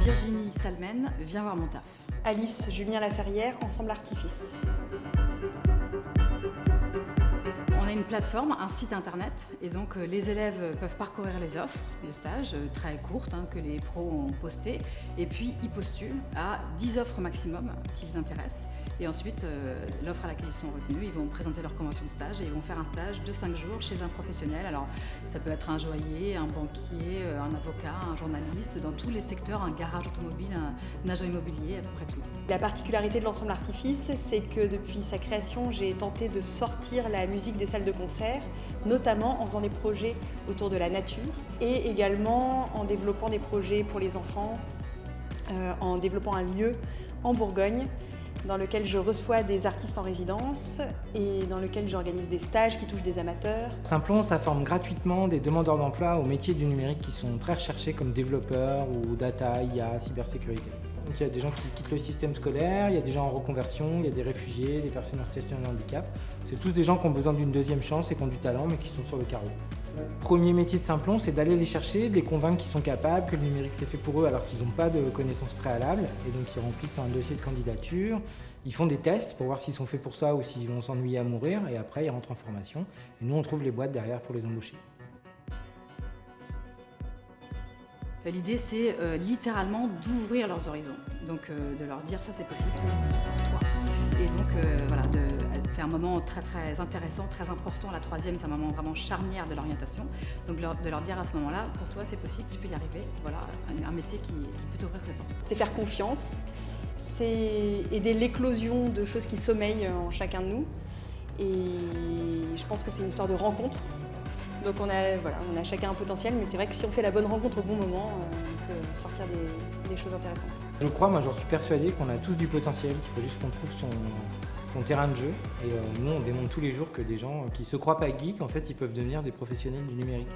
Virginie Salmen, viens voir mon taf. Alice Julien Laferrière, Ensemble Artifice. Plateforme, un site internet, et donc euh, les élèves peuvent parcourir les offres de stage, euh, très courtes, hein, que les pros ont postées, et puis ils postulent à 10 offres maximum qu'ils intéressent. Et ensuite, euh, l'offre à laquelle ils sont retenus, ils vont présenter leur convention de stage et ils vont faire un stage de 5 jours chez un professionnel. Alors, ça peut être un joaillier, un banquier, un avocat, un journaliste, dans tous les secteurs, un garage automobile, un, agent immobilier, à peu près tout. La particularité de l'ensemble Artifice, c'est que depuis sa création, j'ai tenté de sortir la musique des salles de notamment en faisant des projets autour de la nature et également en développant des projets pour les enfants, euh, en développant un lieu en Bourgogne dans lequel je reçois des artistes en résidence et dans lequel j'organise des stages qui touchent des amateurs. Simplon, ça forme gratuitement des demandeurs d'emploi aux métiers du numérique qui sont très recherchés comme développeurs ou data, IA, cybersécurité. Donc il y a des gens qui quittent le système scolaire, il y a des gens en reconversion, il y a des réfugiés, des personnes en situation de handicap. C'est tous des gens qui ont besoin d'une deuxième chance et qui ont du talent mais qui sont sur le carreau. Premier métier de Simplon, c'est d'aller les chercher, de les convaincre qu'ils sont capables, que le numérique c'est fait pour eux alors qu'ils n'ont pas de connaissances préalables. Et donc ils remplissent un dossier de candidature, ils font des tests pour voir s'ils sont faits pour ça ou s'ils vont s'ennuyer à mourir. Et après ils rentrent en formation. Et nous on trouve les boîtes derrière pour les embaucher. L'idée, c'est euh, littéralement d'ouvrir leurs horizons, donc euh, de leur dire ça c'est possible, ça c'est possible pour toi. Et donc euh, voilà, c'est un moment très très intéressant, très important. La troisième, c'est un moment vraiment charnière de l'orientation. Donc de leur dire à ce moment-là, pour toi c'est possible, tu peux y arriver. Voilà, un, métier qui, qui peut t'ouvrir ses portes. C'est faire confiance, c'est aider l'éclosion de choses qui sommeillent en chacun de nous. Et je pense que c'est une histoire de rencontre donc on a, chacun un potentiel, mais c'est vrai que si on fait la bonne rencontre au bon moment, euh, on peut sortir des, choses intéressantes. Je crois, moi j'en suis persuadé qu'on a tous du potentiel, qu'il faut juste qu'on trouve son, terrain de jeu. Et euh, nous on démontre tous les jours que des gens qui se croient pas geeks, en fait ils peuvent devenir des professionnels du numérique.